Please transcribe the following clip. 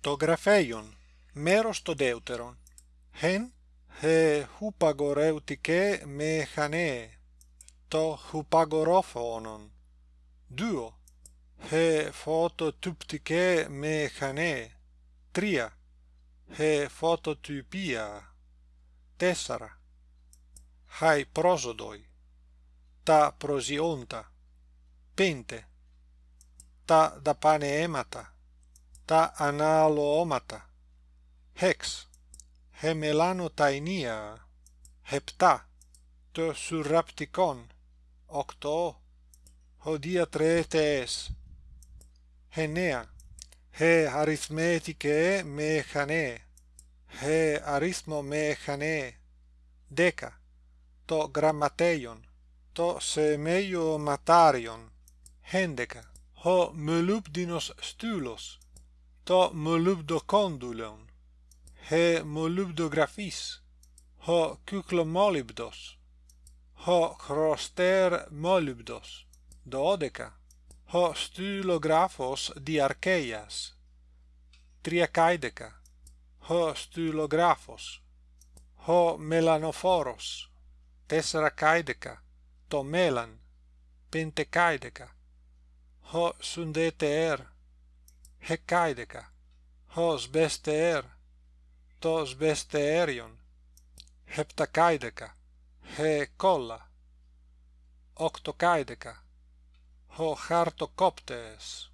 το γραφέιον, μέρος το δεύτερον, χεν ε, χουπαγορεύτηκε με χανέ, το χουπαγορόφωνον, δύο, χε φωτοτυπτικέ με χανέ, τρία, ε, φωτοτυπία, τέσσερα, χαι πρόσοδοι, τα προζιόντα, πέντε, τα δαπανεέματα, τα αναλωώματα hex he melanotaenia hepta to surrapticon octo hodia tretes henea he arithmetike mechane he arithmo mechane deca to grammateion to semeio matarion hendeca ho molubdinos stulos to molybdokondylon he molubdographis ho kyklomolybdos ho chroster molybdos dodeca. Ho stylographos diarcheias. Triacaideca. Ho stylographos ho melanophoros tesaracaideca. Tomelan. Pentecaideca. Ho sundeter. Hecaideca. hos besteer, tos besteerion, Heptacaideca. he colla. Octocaideca. ho hartocoptes